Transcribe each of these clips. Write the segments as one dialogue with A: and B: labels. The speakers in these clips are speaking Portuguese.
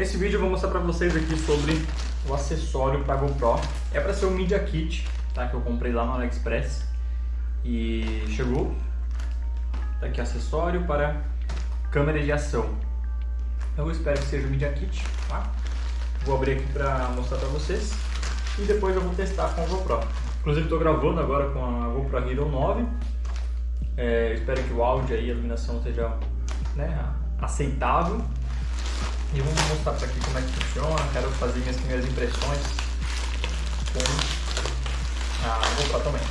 A: Nesse vídeo eu vou mostrar para vocês aqui sobre o acessório para GoPro. É para ser o Media Kit, tá? Que eu comprei lá no AliExpress e chegou. Tá aqui acessório para câmera de ação. Eu espero que seja o Media Kit, tá? Vou abrir aqui para mostrar para vocês e depois eu vou testar com a GoPro. Inclusive estou gravando agora com a GoPro Hero 9. É, espero que o áudio e a iluminação seja né, aceitável. E vamos mostrar para aqui como é que funciona. Quero fazer minhas primeiras impressões com a GoPro também.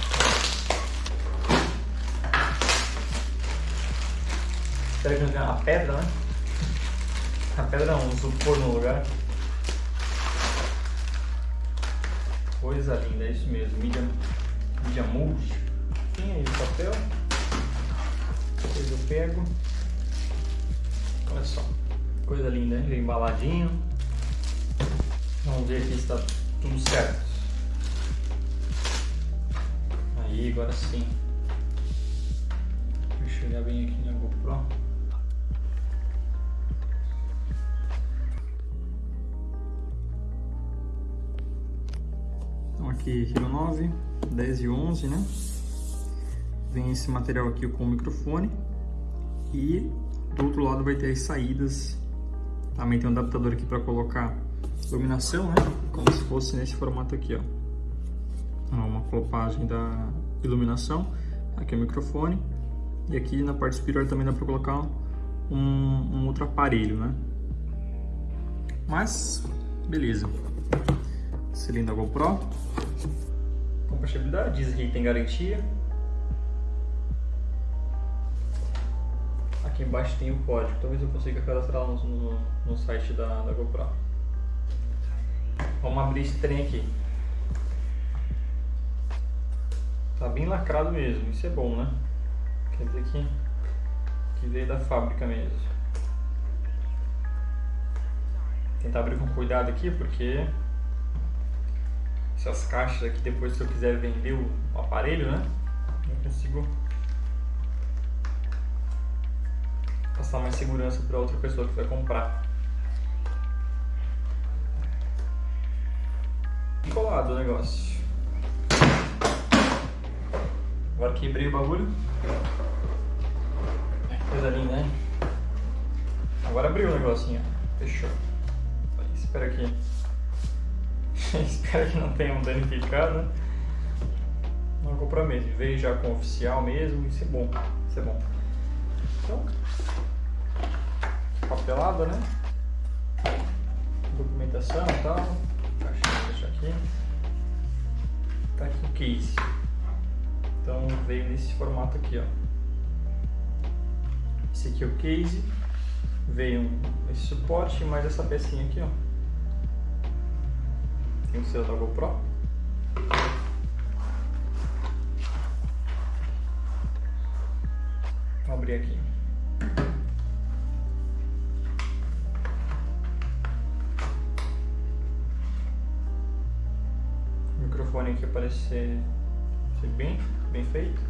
A: Espero que não a pedra, né? A pedra não, um isopor no lugar. Coisa linda, é isso mesmo. Mídia, mídia multi. Tem aí o papel. Depois eu pego. Olha só. Coisa linda, hein? embaladinho. Vamos ver aqui se está tudo certo. Aí, agora sim. Deixa eu olhar bem aqui na GoPro. aqui Hero 9, 10 e 11, né? Vem esse material aqui com o microfone e do outro lado vai ter as saídas. Também tem um adaptador aqui para colocar iluminação, né? Como se fosse nesse formato aqui, ó. Uma flopagem da iluminação. Aqui é o microfone. E aqui na parte superior também dá para colocar um, um outro aparelho, né? Mas, beleza. Cilindro GoPro. Compatibilidade, diz que tem garantia. Aqui embaixo tem o código, talvez eu consiga cadastrar no, no, no site da, da GoPro. Vamos abrir esse trem aqui. Tá bem lacrado mesmo, isso é bom, né? Quer dizer que, que veio da fábrica mesmo. Tentar abrir com cuidado aqui, porque essas caixas aqui depois se eu quiser vender o, o aparelho, né? Eu consigo passar mais segurança para outra pessoa que vai comprar. Colado o negócio. Agora quebrei o bagulho. Coisa linda, né? Agora abriu o negocinho. Fechou. Espera aqui. Espero que não tenham danificado, né? Não comprometo. Veio já com oficial mesmo, isso é bom. Isso é bom. Então, papelada, né? Documentação e tal. Deixar aqui. Tá aqui o case. Então veio nesse formato aqui, ó. Esse aqui é o case. Veio esse suporte mais essa pecinha aqui, ó. Tem o seu da GoPro. Vou abrir aqui. Microfone aqui ser, bem, bem feito.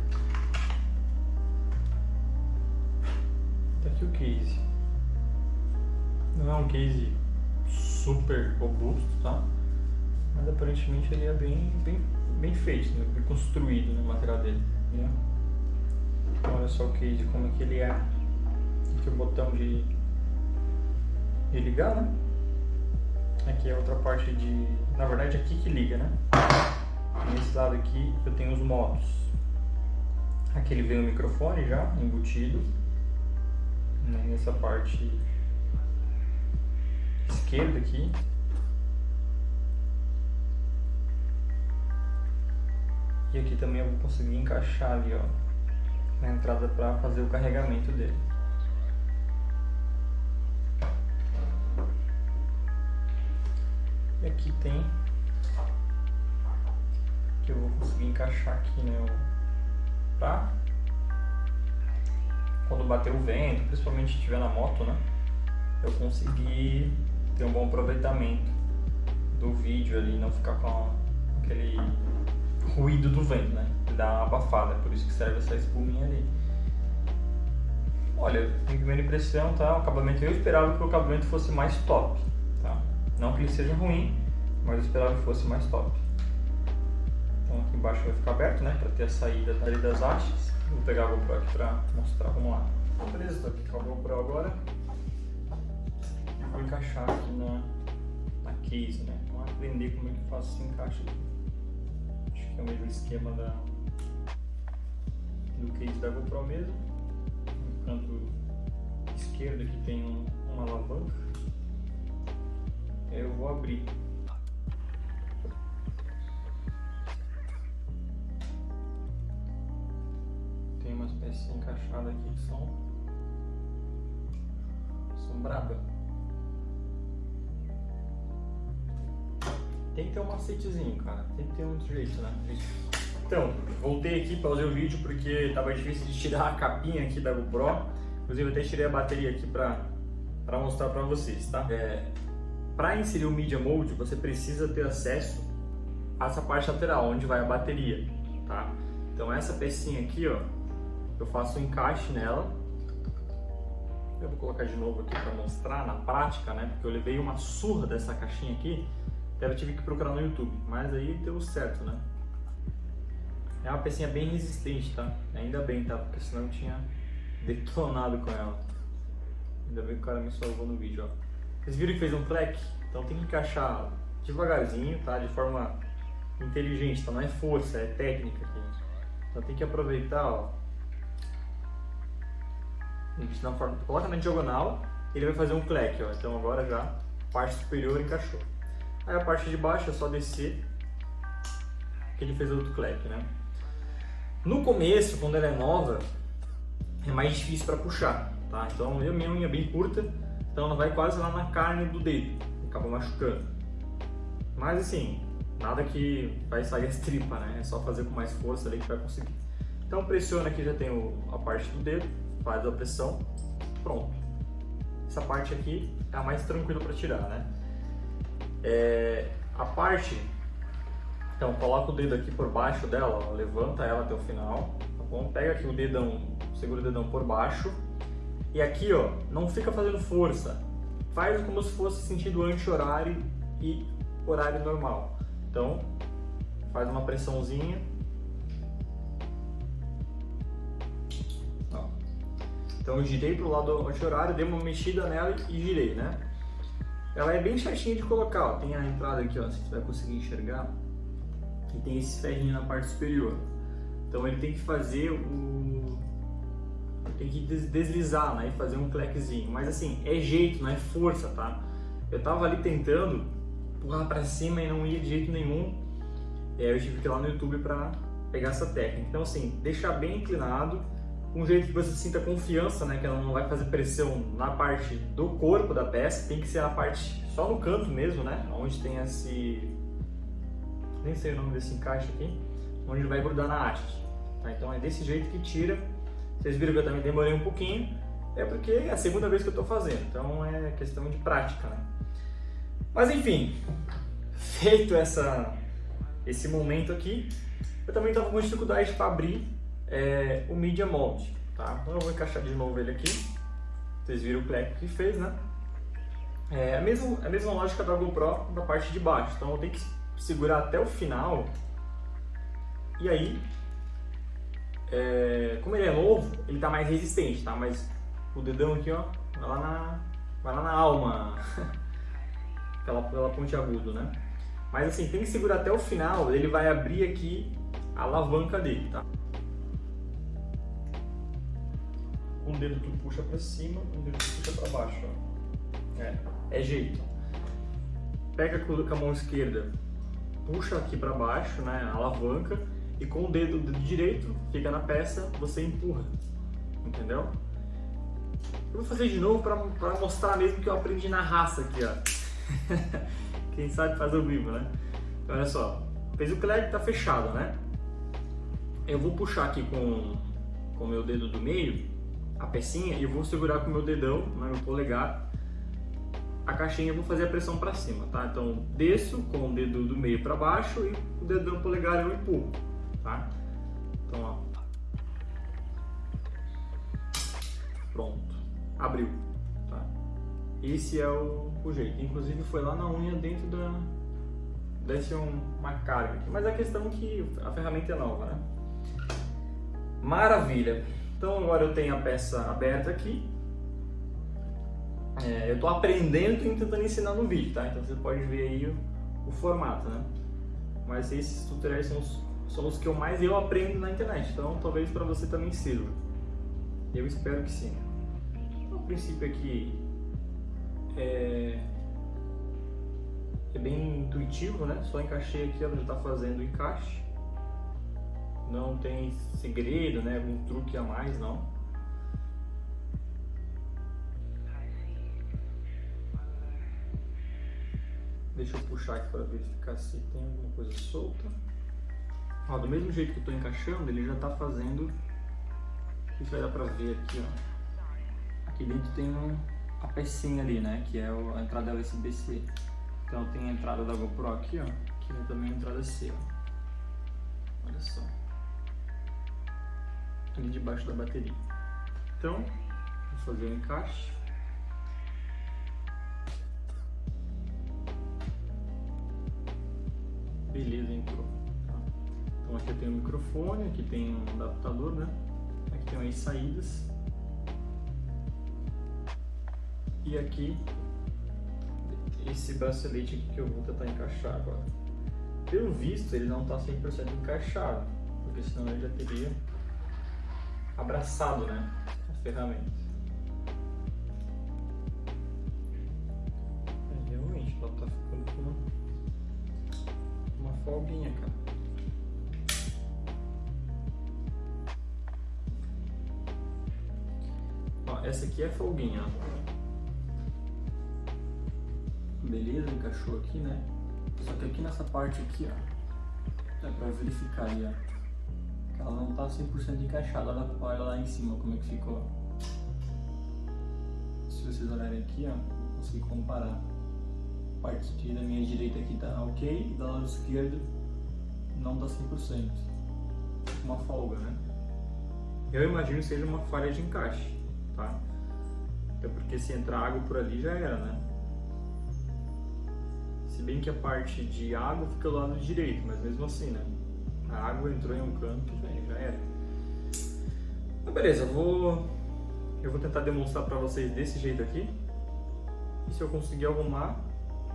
A: Tá aqui o case. Não é um case super robusto, tá? mas aparentemente ele é bem, bem, bem feito, né? bem construído no material dele. Né? Então, olha só o case, como é que ele é. Aqui o botão de, de ligar, né? Aqui é outra parte de... Na verdade aqui que liga, né? Nesse lado aqui eu tenho os modos. Aqui ele vem o microfone já embutido. Né? Nessa parte esquerda aqui E aqui também eu vou conseguir encaixar ali, ó, na entrada para fazer o carregamento dele. E aqui tem que eu vou conseguir encaixar aqui, né, pra quando bater o vento, principalmente se estiver na moto, né, eu conseguir ter um bom aproveitamento do vídeo ali, não ficar com aquele ruído do vento, né? Que dá uma abafada, por isso que serve essa espuminha ali. Olha, em primeira impressão, tá? O acabamento eu esperava que o acabamento fosse mais top, Não que ele seja ruim, mas eu esperava que fosse mais top. Embaixo vai ficar aberto, né, para ter a saída dali das hastes. Vou pegar a GoPro aqui para mostrar, vamos lá. Beleza, estou aqui com a GoPro agora. Vou encaixar aqui na, na case, né, vamos aprender como é que faço esse encaixe aqui. Acho que é o mesmo esquema da, do case da GoPro mesmo. No canto esquerdo aqui tem um, uma alavanca. Eu vou abrir pecinha encaixada aqui são, são braba. Tem que ter um macetezinho, cara. Tem que ter um jeito, né? Então, voltei aqui, pausei o vídeo porque tava difícil de tirar a capinha aqui da GoPro. Inclusive, até tirei a bateria aqui pra, pra mostrar pra vocês, tá? É, pra inserir o Media Mode, você precisa ter acesso a essa parte lateral, onde vai a bateria, tá? Então, essa pecinha aqui, ó, eu faço um encaixe nela. Eu vou colocar de novo aqui para mostrar na prática, né? Porque eu levei uma surra dessa caixinha aqui, até eu tive que procurar no YouTube, mas aí deu certo, né? É uma pecinha bem resistente, tá? Ainda bem, tá? Porque senão eu tinha detonado com ela. Ainda bem que o cara me salvou no vídeo, ó. Vocês viram que fez um clack? Então tem que encaixar devagarzinho, tá? De forma inteligente, tá? Não é força, é técnica aqui. Então tem que aproveitar, ó, na forma, na diagonal, ele vai fazer um cleque, ó. Então agora já a parte superior encaixou. Aí a parte de baixo é só descer, que ele fez outro cleque, né? No começo, quando ela é nova, é mais difícil para puxar, tá? Então eu minha unha é bem curta, então ela vai quase lá na carne do dedo, acaba machucando. Mas assim, nada que vai sair as tripas, né? É só fazer com mais força ali que vai conseguir. Então pressiona aqui, já tem a parte do dedo, faz a pressão, pronto. Essa parte aqui é a mais tranquila para tirar, né? É, a parte, então coloca o dedo aqui por baixo dela, ó, levanta ela até o final, tá bom? Pega aqui o dedão, segura o dedão por baixo e aqui, ó, não fica fazendo força, faz como se fosse sentido anti-horário e horário normal. Então, faz uma pressãozinha Então eu girei para o lado anti-horário, dei uma mexida nela e girei, né? Ela é bem chatinha de colocar, ó. tem a entrada aqui, ó, se você vai conseguir enxergar, e tem esse ferrinho na parte superior. Então ele tem que fazer o... tem que deslizar, né, e fazer um clequezinho. Mas assim, é jeito, não é força, tá? Eu tava ali tentando empurrar para cima e não ia de jeito nenhum. É, eu tive que ir lá no YouTube para pegar essa técnica. Então assim, deixar bem inclinado, um jeito que você sinta confiança, né, que ela não vai fazer pressão na parte do corpo da peça, tem que ser a parte só no canto mesmo, né, onde tem esse, nem sei o nome desse encaixe aqui, onde vai grudar na haste. Tá? Então é desse jeito que tira. Vocês viram que eu também demorei um pouquinho, é porque é a segunda vez que eu estou fazendo, então é questão de prática, né. Mas enfim, feito essa, esse momento aqui, eu também estava com dificuldade para abrir é, o Media Mold, tá? Então eu vou encaixar de novo ele aqui. Vocês viram o cleque que fez, né? É a mesma, a mesma lógica da GoPro da parte de baixo. Então eu tenho que segurar até o final. E aí, é, como ele é novo, ele tá mais resistente, tá? Mas o dedão aqui, ó, vai lá na, vai lá na alma. pela, pela ponte agudo, né? Mas assim, tem que segurar até o final, ele vai abrir aqui a alavanca dele, tá? Um dedo tu puxa para cima, um dedo tu puxa para baixo. Ó. É, é jeito. Pega com a mão esquerda, puxa aqui para baixo, né, alavanca, e com o dedo, dedo direito, fica na peça, você empurra. Entendeu? Eu vou fazer de novo para mostrar mesmo que eu aprendi na raça aqui, ó. Quem sabe faz ao vivo, né? Então, olha só. Fez o cleque, tá fechado, né? Eu vou puxar aqui com o meu dedo do meio a pecinha e vou segurar com o meu dedão, né, meu polegar, a caixinha e vou fazer a pressão para cima, tá? Então desço com o dedo do meio para baixo e o dedão polegar eu empurro, tá? Então ó, pronto, abriu, tá? esse é o, o jeito. Inclusive foi lá na unha dentro da... Desce um, uma carga aqui. Mas a questão é que a ferramenta é nova, né? Maravilha! Então agora eu tenho a peça aberta aqui. É, eu estou aprendendo e tentando ensinar no vídeo, tá? Então você pode ver aí o, o formato, né? Mas esses tutoriais são os, são os que eu mais eu aprendo na internet, então talvez para você também sirva. Eu espero que sim. O princípio aqui é, é bem intuitivo, né? Só encaixei aqui, ela já está fazendo o encaixe. Não tem segredo, né? Algum truque a mais, não. Deixa eu puxar aqui para verificar se tem alguma coisa solta. Ó, do mesmo jeito que eu estou encaixando, ele já está fazendo... Isso vai dar para ver aqui, ó. Aqui dentro tem um, a pecinha ali, né? Que é a entrada USB-C. Então tem a entrada da GoPro aqui, ó. Aqui tem também a entrada C, ó. Olha só. Ali debaixo da bateria. Então, vou fazer o encaixe. Beleza, entrou. Então aqui eu tenho o microfone, aqui tem um adaptador, né? Aqui tem as saídas. E aqui, esse bracelete aqui que eu vou tentar encaixar agora. Pelo visto, ele não está 100% encaixado, porque senão ele já teria abraçado né, a ferramenta. É, realmente, ela está ficando com uma folguinha, cara. Ó, essa aqui é folguinha, Beleza, encaixou aqui, né? Só que aqui nessa parte aqui, ó, é pra verificar aí, ó. Ela não tá 100% encaixada, olha, olha lá em cima como é que ficou. Se vocês olharem aqui, ó, consigo comparar parte da minha direita aqui tá ok, da lado esquerdo não dá 100%. Uma folga, né? Eu imagino que seja uma falha de encaixe, tá? Até porque se entrar água por ali já era, né? Se bem que a parte de água fica do lado direito, mas mesmo assim, né? A água entrou em um canto, já, já era. Mas beleza, eu vou, eu vou tentar demonstrar pra vocês desse jeito aqui. E se eu conseguir arrumar,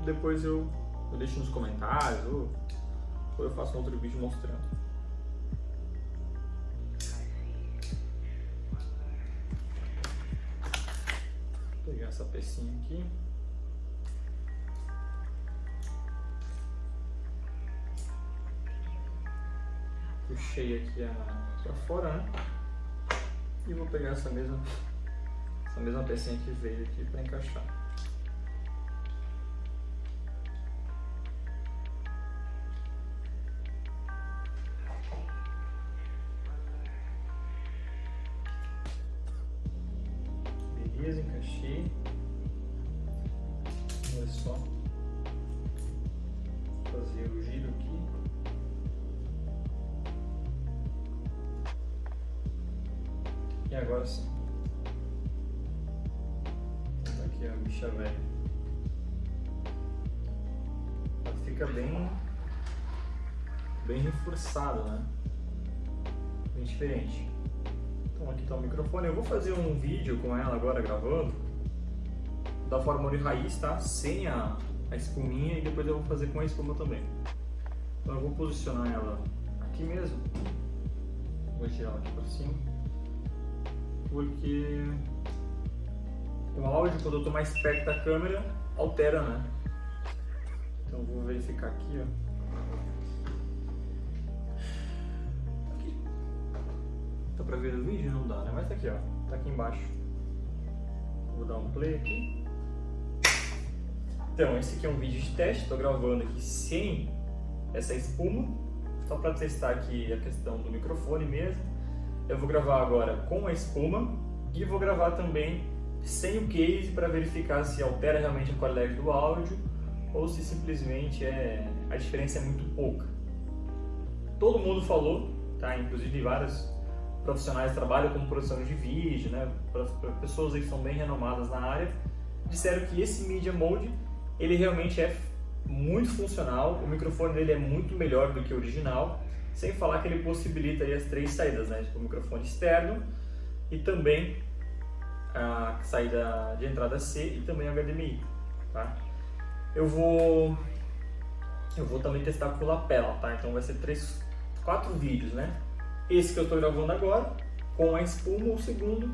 A: depois eu, eu deixo nos comentários ou, ou eu faço outro vídeo mostrando. Vou pegar essa pecinha aqui. Puxei aqui a, pra fora, né? E vou pegar essa mesma, essa mesma pecinha que veio aqui para encaixar. Tá aqui a bicha velha. Fica bem, bem reforçada, né? Bem diferente. Então aqui está o microfone. Eu vou fazer um vídeo com ela agora gravando da forma de raiz, tá? Sem a, a espuminha e depois eu vou fazer com a espuma também. Então eu vou posicionar ela aqui mesmo. Vou tirar ela aqui para cima. Porque o áudio, quando eu estou mais perto da câmera, altera, né? Então vou verificar aqui, ó. Dá pra ver o vídeo? Não dá, né? Mas tá aqui, ó. Tá aqui embaixo. Vou dar um play aqui. Então, esse aqui é um vídeo de teste. Tô gravando aqui sem essa espuma. Só para testar aqui a questão do microfone mesmo. Eu vou gravar agora com a espuma. E vou gravar também sem o case para verificar se altera realmente a qualidade do áudio ou se simplesmente é a diferença é muito pouca. Todo mundo falou, tá? Inclusive vários profissionais trabalham com produção de vídeo, né, pessoas que são bem renomadas na área, disseram que esse Media Mode ele realmente é muito funcional, o microfone dele é muito melhor do que o original, sem falar que ele possibilita as três saídas, né? Tipo, o microfone externo e também a saída de entrada C e também HDMI, tá? Eu vou eu vou também testar com lapela, tá? Então vai ser três, quatro vídeos, né? Esse que eu estou gravando agora, com a espuma, o segundo,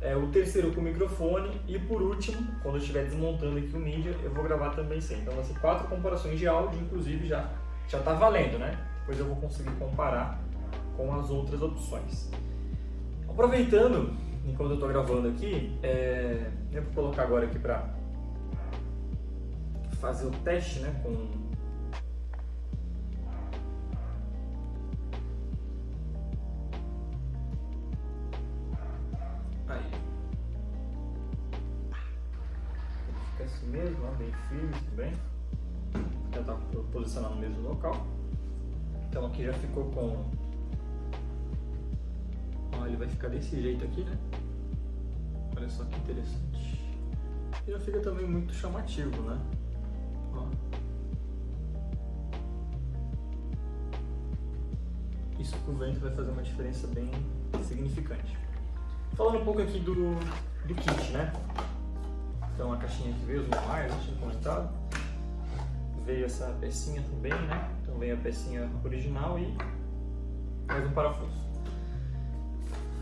A: é, o terceiro com o microfone e por último, quando eu estiver desmontando aqui o mídia, eu vou gravar também sem. Então vai ser quatro comparações de áudio, inclusive já já está valendo, né? Depois eu vou conseguir comparar com as outras opções. Aproveitando, enquanto eu estou gravando aqui, é, eu vou colocar agora aqui para fazer o teste, né, com mesmo, ó, bem firme também. Vou tentar posicionar no mesmo local. Então aqui já ficou com... Ó, ele vai ficar desse jeito aqui, né? Olha só que interessante. E já fica também muito chamativo, né? Ó. Isso com o vento vai fazer uma diferença bem significante. Falando um pouco aqui do, do kit, né? Então a caixinha que veio os manuais, eu tinha comentado. Veio essa pecinha também, né? Então veio a pecinha original e mais um parafuso.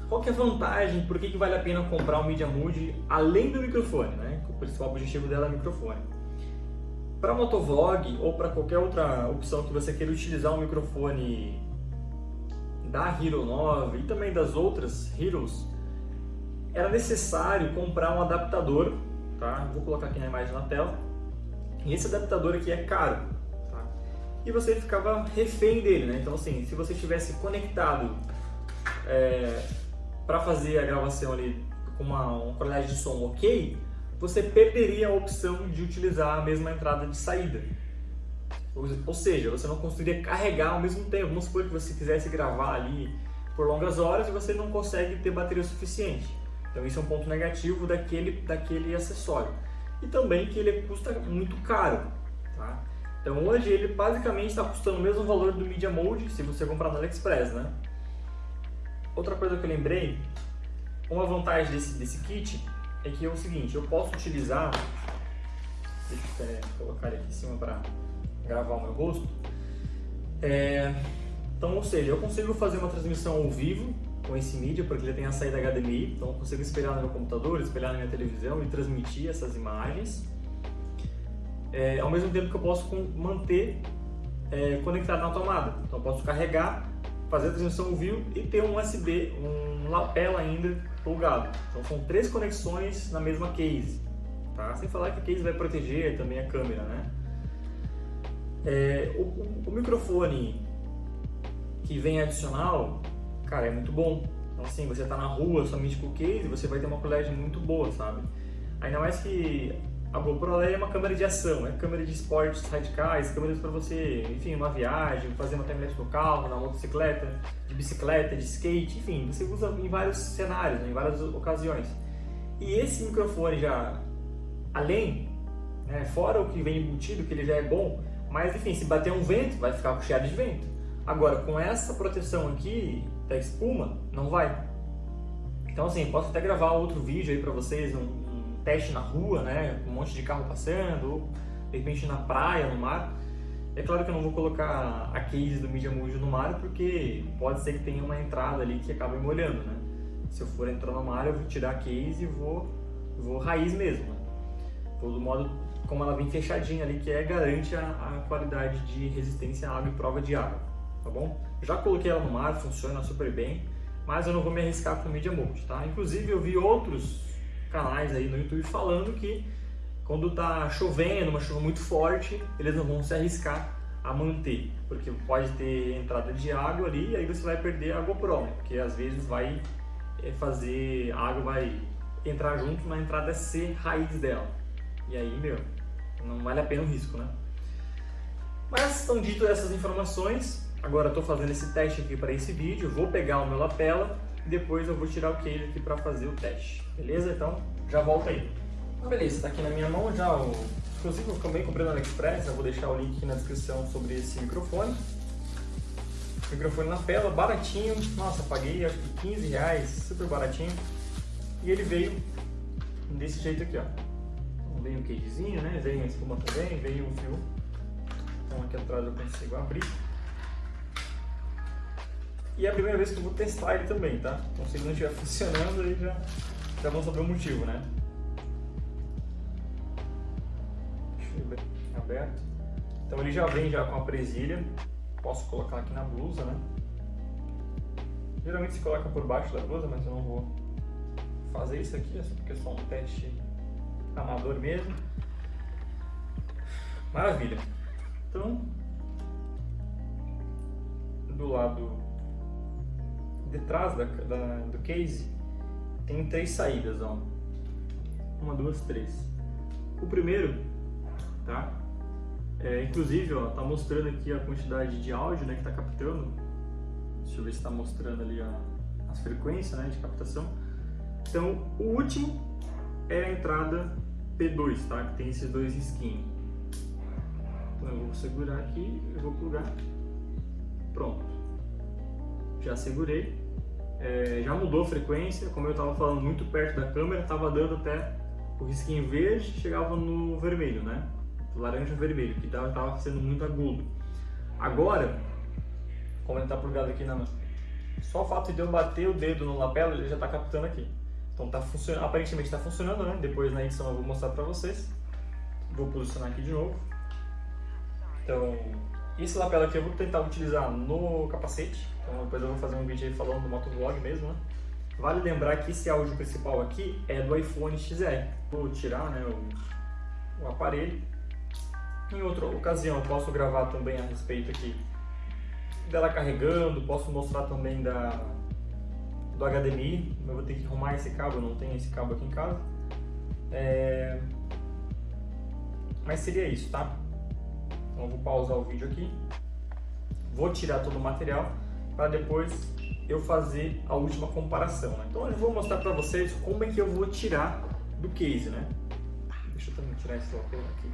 A: Qual que é a vantagem? Por que, que vale a pena comprar um Media Mood além do microfone, né? O principal objetivo dela é o microfone. Para motovlog ou para qualquer outra opção que você queira utilizar um microfone da Hero 9 e também das outras Heroes, era necessário comprar um adaptador tá? Vou colocar aqui na imagem na tela. E esse adaptador aqui é caro, tá? E você ficava refém dele, né? Então assim, se você tivesse conectado é, para fazer a gravação ali com uma, uma qualidade de som ok, você perderia a opção de utilizar a mesma entrada de saída. Ou seja, você não conseguiria carregar ao mesmo tempo. Vamos supor que você quisesse gravar ali por longas horas e você não consegue ter bateria suficiente. Então isso é um ponto negativo daquele, daquele acessório. E também que ele custa muito caro. Tá? Então hoje ele basicamente está custando o mesmo valor do Media Mode se você comprar no AliExpress. Né? Outra coisa que eu lembrei, uma vantagem desse, desse kit é que é o seguinte, eu posso utilizar, deixa eu colocar ele aqui em cima para gravar o meu rosto, é, então ou seja, eu consigo fazer uma transmissão ao vivo com esse mídia, porque ele tem a saída HDMI, então eu consigo espelhar no meu computador, espelhar na minha televisão e transmitir essas imagens. É, ao mesmo tempo que eu posso manter é, conectado na tomada. Então eu posso carregar, fazer a transmissão vivo e ter um USB, um lapela ainda plugado. Então são três conexões na mesma case. Tá? Sem falar que a case vai proteger também a câmera. Né? É, o, o, o microfone que vem adicional, cara, é muito bom. Então, assim, você tá na rua somente com o case, você vai ter uma qualidade muito boa, sabe? Ainda mais que a GoPro é uma câmera de ação, é câmera de esportes radicais, câmeras para você, enfim, uma viagem, fazer uma timelapse no carro, na motocicleta, de bicicleta, de skate, enfim, você usa em vários cenários, né, em várias ocasiões. E esse microfone já, além, né, fora o que vem embutido, que ele já é bom, mas enfim, se bater um vento, vai ficar com cheiro de vento. Agora, com essa proteção aqui, da espuma, não vai. Então assim, posso até gravar outro vídeo aí para vocês, um, teste na rua, né, um monte de carro passando, ou de repente na praia, no mar. É claro que eu não vou colocar a case do Media Mojo no mar, porque pode ser que tenha uma entrada ali que acabe molhando, né. Se eu for entrar no mar, eu vou tirar a case e vou, vou raiz mesmo, né? Vou do modo como ela vem fechadinha ali, que é garante a, a qualidade de resistência à água e prova de água tá bom? Já coloquei ela no mar, funciona super bem, mas eu não vou me arriscar com Media Mode, tá? Inclusive eu vi outros canais aí no YouTube falando que quando tá chovendo, uma chuva muito forte, eles não vão se arriscar a manter, porque pode ter entrada de água ali e aí você vai perder a GoPro, porque às vezes vai eh, fazer, a água vai entrar junto na entrada C raiz dela. E aí, meu, não vale a pena o risco, né? Mas, estão dito essas informações, Agora estou fazendo esse teste aqui para esse vídeo, vou pegar o meu lapela e depois eu vou tirar o case aqui para fazer o teste, beleza? Então já volto aí. Beleza, tá aqui na minha mão já o... Inclusive eu também comprei no AliExpress, eu vou deixar o link aqui na descrição sobre esse microfone. Microfone na tela, baratinho, nossa, paguei acho que 15 reais, super baratinho. E ele veio desse jeito aqui, ó. Então, veio um casezinho, né? Veio uma espuma também, veio um fio. Então aqui atrás eu consigo abrir. E é a primeira vez que eu vou testar ele também, tá? Então se ele não estiver funcionando, aí já, já vão saber o motivo, né? Deixa. Aberto. Então ele já vem já com a presilha. Posso colocar aqui na blusa, né? Geralmente se coloca por baixo da blusa, mas eu não vou fazer isso aqui, porque é só um teste amador mesmo. Maravilha. Então, do lado de trás da, da, do case tem três saídas, ó. Uma, duas, três. O primeiro, tá? É, inclusive, ó, tá mostrando aqui a quantidade de áudio, né, que tá captando. Deixa eu ver se tá mostrando ali a, as frequências, né, de captação. Então, o último é a entrada P2, tá? Que tem esses dois skins. Então, eu vou segurar aqui, eu vou plugar. Pronto. Já segurei. É, já mudou a frequência, como eu estava falando muito perto da câmera, estava dando até o risquinho verde, chegava no vermelho, né? Laranja vermelho, que estava sendo muito agudo. Agora, como ele está plugado aqui na... Só o fato de eu bater o dedo no lapela, ele já está captando aqui. Então tá funcionando, aparentemente está funcionando, né? Depois na edição eu vou mostrar para vocês. Vou posicionar aqui de novo. Então, esse lapela aqui eu vou tentar utilizar no capacete. Então depois eu vou fazer um vídeo aí falando do motovlog mesmo, né? Vale lembrar que esse áudio principal aqui é do iPhone XR. Vou tirar né, o, o aparelho. Em outra ocasião eu posso gravar também a respeito aqui dela carregando, posso mostrar também da, do HDMI, eu vou ter que arrumar esse cabo, eu não tenho esse cabo aqui em casa. É... Mas seria isso, tá? Então eu vou pausar o vídeo aqui, vou tirar todo o material para depois eu fazer a última comparação. Né? Então eu vou mostrar para vocês como é que eu vou tirar do case, né? Deixa eu também tirar esse lapela aqui,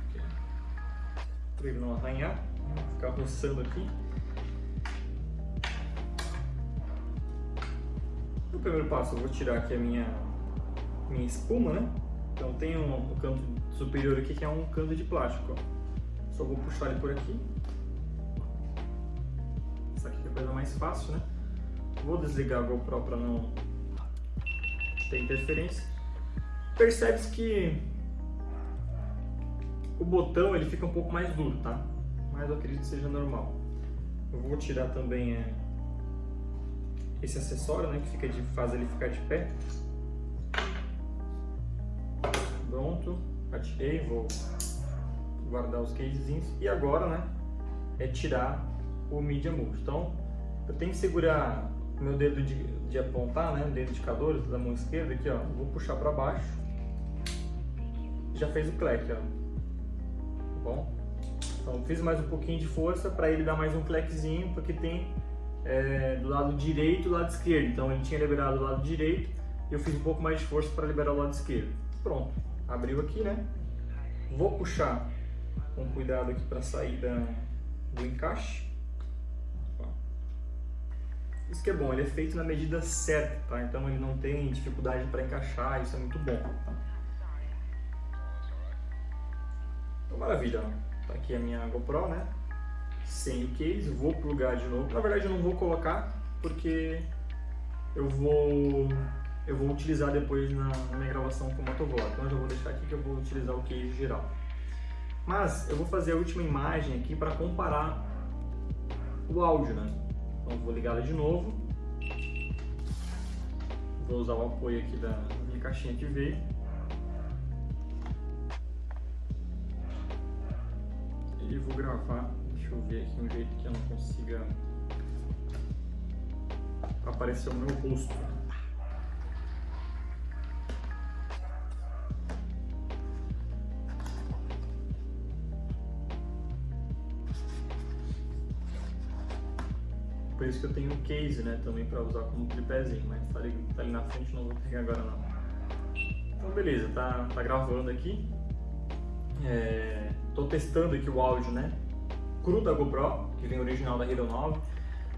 A: para ele não arranhar, vou ficar roçando aqui. No primeiro passo eu vou tirar aqui a minha, minha espuma, né? Então tem um, um canto superior aqui que é um canto de plástico, ó. Só vou puxar ele por aqui. Essa aqui é a coisa mais fácil, né? Vou desligar a GoPro para não ter interferência. Percebe-se que o botão ele fica um pouco mais duro, tá? Mas eu acredito que seja normal. Eu vou tirar também é, esse acessório, né, que fica de faz ele ficar de pé. Pronto, atirei, vou guardar os casezinhos e agora, né, é tirar o Media Move. Então, eu tenho que segurar meu dedo de, de apontar, né, o dedo indicador da mão esquerda aqui, ó, vou puxar para baixo. Já fez o clack, ó. Tá bom? Então, fiz mais um pouquinho de força para ele dar mais um clackzinho, porque tem é, do lado direito e do lado esquerdo. Então ele tinha liberado o lado direito eu fiz um pouco mais de força para liberar o lado esquerdo. Pronto, abriu aqui, né? Vou puxar com cuidado aqui para sair do encaixe. Isso que é bom, ele é feito na medida certa, tá? Então ele não tem dificuldade para encaixar, isso é muito bom. Tá? Então, maravilha, tá aqui a minha GoPro, né? sem o case, vou plugar de novo. Na verdade eu não vou colocar porque eu vou eu vou utilizar depois na, na minha gravação com o motovlog. Então eu já vou deixar aqui que eu vou utilizar o case geral. Mas eu vou fazer a última imagem aqui para comparar o áudio, né? Então vou ligar ela de novo. Vou usar o apoio aqui da minha caixinha que veio. E vou gravar Deixa eu ver aqui um jeito que eu não consiga aparecer o meu rosto. Por isso que eu tenho um case, né, também para usar como tripézinho, mas tá ali, tá ali na frente, não vou pegar agora não. Então beleza, tá, tá gravando aqui. É, testando aqui o áudio, né? Cru da GoPro, que vem original da Hero 9.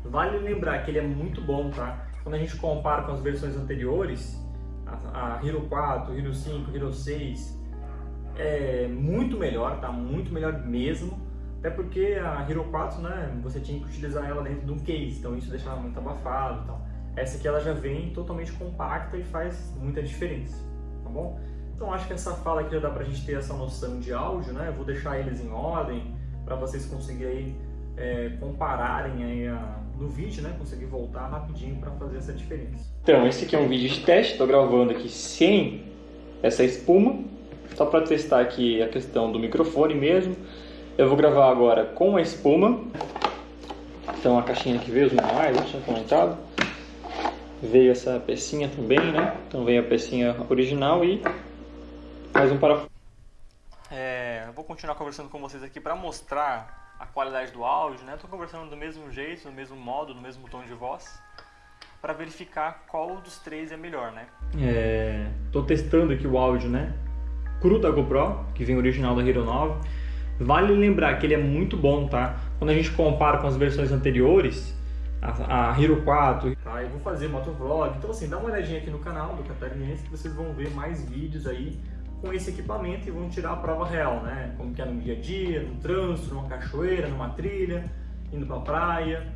A: Vale lembrar que ele é muito bom, tá? Quando a gente compara com as versões anteriores, a, a Hero 4, Hero 5, Hero 6, é muito melhor, tá? Muito melhor mesmo. Até porque a Hero 4, né, você tinha que utilizar ela dentro de um case, então isso deixava muito abafado e tal. Essa aqui ela já vem totalmente compacta e faz muita diferença, tá bom? Então acho que essa fala aqui já dá pra gente ter essa noção de áudio, né? Eu vou deixar eles em ordem para vocês conseguirem é, compararem aí a, no vídeo, né? Conseguir voltar rapidinho para fazer essa diferença. Então, esse aqui é um vídeo de teste, estou gravando aqui sem essa espuma, só para testar aqui a questão do microfone mesmo. Eu vou gravar agora com a espuma. Então a caixinha que veio os manuais, eu tinha comentado. Veio essa pecinha também, né? Então veio a pecinha original e mais um parafuso. É, eu vou continuar conversando com vocês aqui para mostrar a qualidade do áudio, né? Estou conversando do mesmo jeito, do mesmo modo, no mesmo tom de voz, para verificar qual dos três é melhor, né? É, tô testando aqui o áudio, né? Cru da GoPro, que vem original da Hero 9. Vale lembrar que ele é muito bom, tá? Quando a gente compara com as versões anteriores, a, a Hero 4, tá? Eu vou fazer motovlog, então assim, dá uma olhadinha aqui no canal do Catarinense que vocês vão ver mais vídeos aí com esse equipamento e vão tirar a prova real, né? Como que é no dia a dia, no trânsito, numa cachoeira, numa trilha, indo pra praia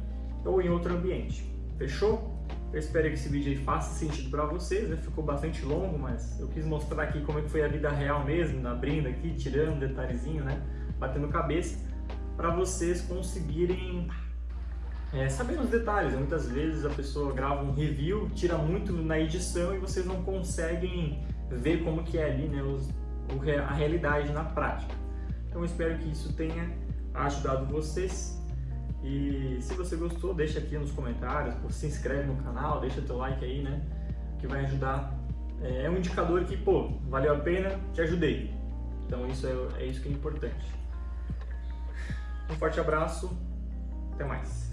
A: ou em outro ambiente. Fechou? Eu espero que esse vídeo aí faça sentido para vocês, né? Ficou bastante longo, mas eu quis mostrar aqui como é que foi a vida real mesmo, abrindo aqui, tirando um detalhezinho, né? Batendo cabeça, para vocês conseguirem é, saber os detalhes. Muitas vezes a pessoa grava um review, tira muito na edição e vocês não conseguem ver como que é ali né, os, a realidade na prática. Então espero que isso tenha ajudado vocês. E se você gostou, deixa aqui nos comentários, se inscreve no canal, deixa teu like aí, né? Que vai ajudar. É, é um indicador que, pô, valeu a pena, te ajudei. Então isso é, é isso que é importante. Um forte abraço, até mais.